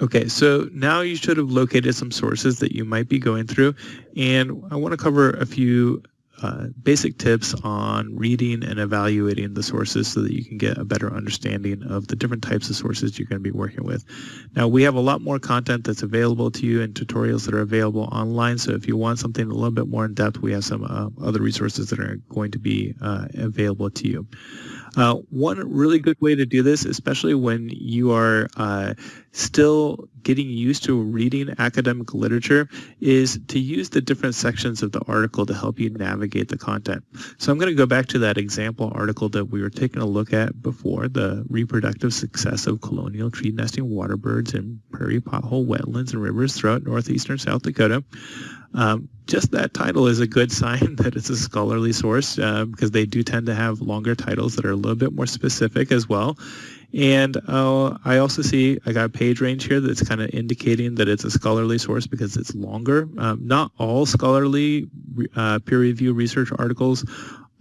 Okay, so now you should have located some sources that you might be going through, and I want to cover a few uh, basic tips on reading and evaluating the sources so that you can get a better understanding of the different types of sources you're going to be working with. Now we have a lot more content that's available to you and tutorials that are available online so if you want something a little bit more in depth we have some uh, other resources that are going to be uh, available to you. Uh, one really good way to do this, especially when you are uh, still getting used to reading academic literature, is to use the different sections of the article to help you navigate the content. So I'm going to go back to that example article that we were taking a look at before, the reproductive success of colonial tree nesting waterbirds in prairie pothole wetlands and rivers throughout northeastern South Dakota. Um, just that title is a good sign that it's a scholarly source uh, because they do tend to have longer titles that are a little bit more specific as well. And uh, I also see I got a page range here that's kind of indicating that it's a scholarly source because it's longer. Um, not all scholarly uh, peer review research articles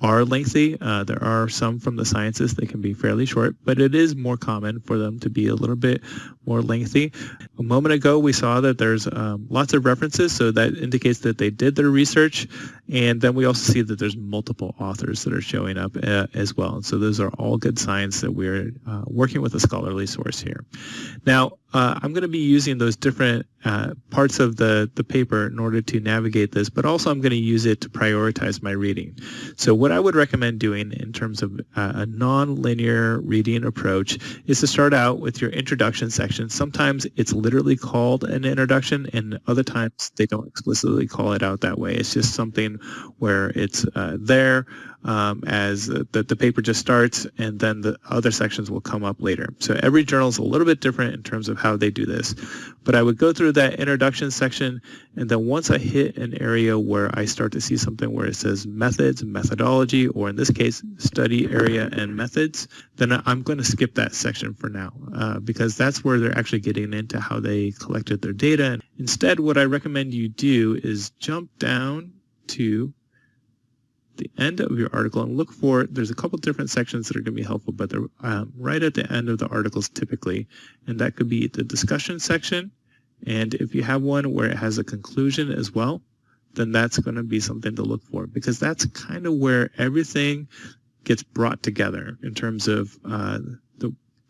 are lengthy. Uh, there are some from the sciences that can be fairly short, but it is more common for them to be a little bit more lengthy. A moment ago, we saw that there's um, lots of references, so that indicates that they did their research. And then we also see that there's multiple authors that are showing up uh, as well. so those are all good signs that we're uh, working with a scholarly source here. Now, uh, I'm going to be using those different uh, parts of the, the paper in order to navigate this, but also I'm going to use it to prioritize my reading. So what I would recommend doing in terms of uh, a non-linear reading approach is to start out with your introduction section. Sometimes it's literally called an introduction and other times they don't explicitly call it out that way. It's just something where it's uh, there um, as the, the paper just starts and then the other sections will come up later. So every journal is a little bit different in terms of how they do this. But I would go through that introduction section and then once I hit an area where I start to see something where it says methods, methodology, or in this case, study area and methods, then I'm going to skip that section for now uh, because that's where they're actually getting into how they collected their data. Instead, what I recommend you do is jump down to the end of your article and look for, there's a couple different sections that are going to be helpful, but they're um, right at the end of the articles typically. And that could be the discussion section. And if you have one where it has a conclusion as well, then that's going to be something to look for because that's kind of where everything gets brought together in terms of uh,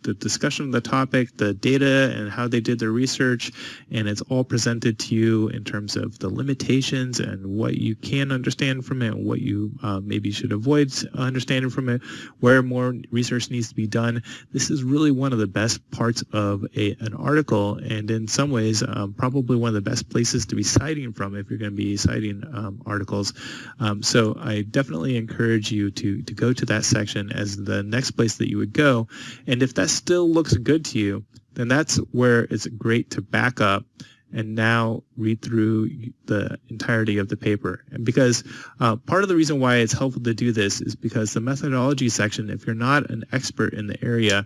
the discussion of the topic, the data and how they did their research, and it's all presented to you in terms of the limitations and what you can understand from it and what you uh, maybe should avoid understanding from it, where more research needs to be done. This is really one of the best parts of a, an article and in some ways um, probably one of the best places to be citing from if you're going to be citing um, articles. Um, so I definitely encourage you to, to go to that section as the next place that you would go. And if that's still looks good to you, then that's where it's great to back up and now read through the entirety of the paper. And because uh, part of the reason why it's helpful to do this is because the methodology section, if you're not an expert in the area,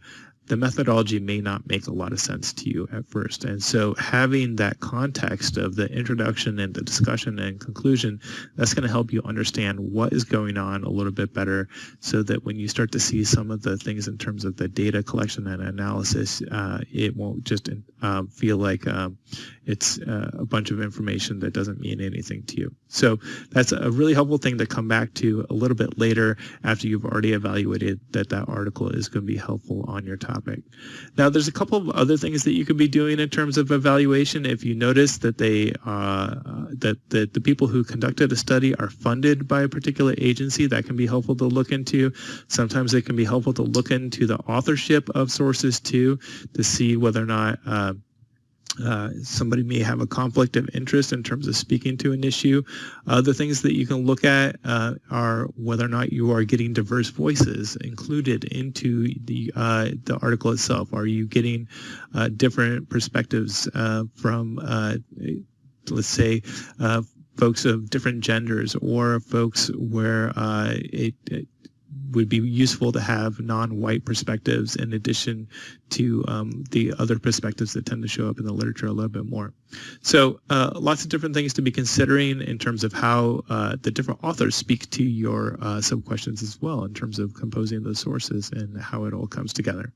the methodology may not make a lot of sense to you at first. And so having that context of the introduction and the discussion and conclusion, that's going to help you understand what is going on a little bit better so that when you start to see some of the things in terms of the data collection and analysis, uh, it won't just uh, feel like um, it's uh, a bunch of information that doesn't mean anything to you. So that's a really helpful thing to come back to a little bit later after you've already evaluated that that article is going to be helpful on your topic. Now there's a couple of other things that you could be doing in terms of evaluation. If you notice that they uh, that, that the people who conducted a study are funded by a particular agency, that can be helpful to look into. Sometimes it can be helpful to look into the authorship of sources too to see whether or not uh, uh, somebody may have a conflict of interest in terms of speaking to an issue. Other things that you can look at uh, are whether or not you are getting diverse voices included into the uh, the article itself. Are you getting uh, different perspectives uh, from, let's say, folks of different genders or folks where it, it would be useful to have non-white perspectives in addition to um, the other perspectives that tend to show up in the literature a little bit more. So uh, lots of different things to be considering in terms of how uh, the different authors speak to your uh, sub-questions as well in terms of composing those sources and how it all comes together.